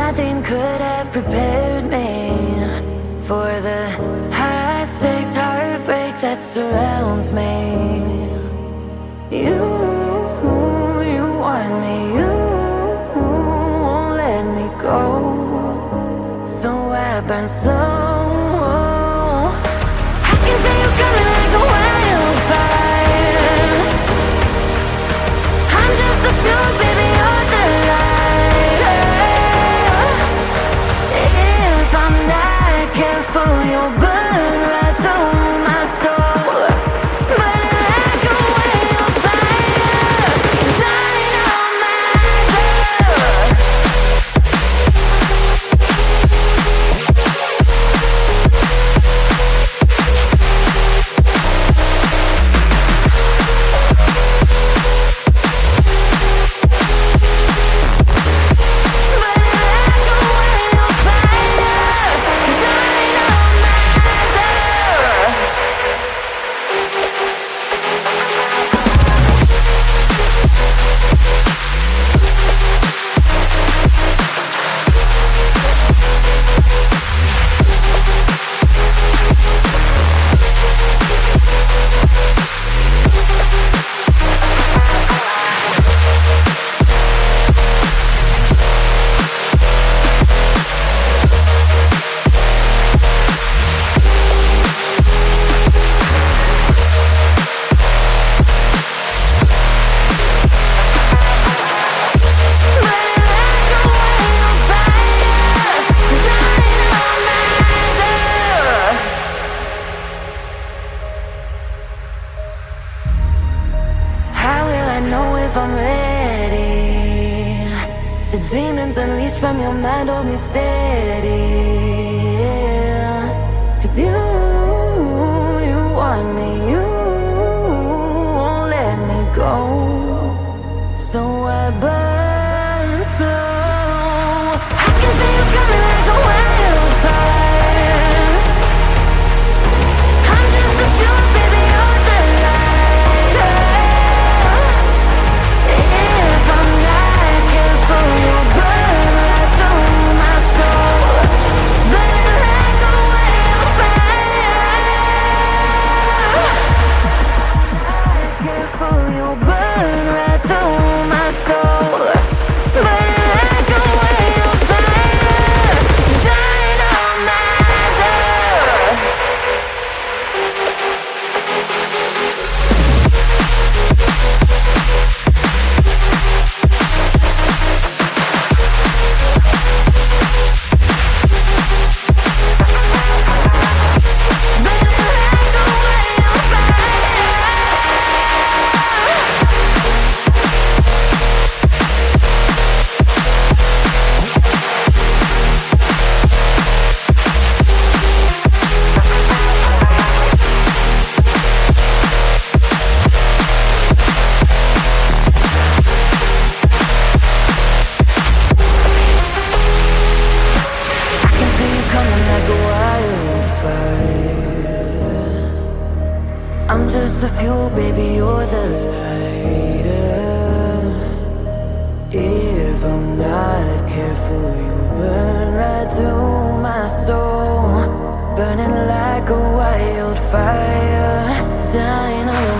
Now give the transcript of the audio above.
Nothing could have prepared me for the high stakes heartbreak that surrounds me. You, you want me, you won't let me go. So I burn so. I can feel you coming careful, demons unleashed from your mind hold me steady. Cause you, you want me, you won't let me go. So I burn slow. I'm just the fuel, baby, you're the lighter. If I'm not careful, you'll burn right through my soul. Burning like a wildfire, dying on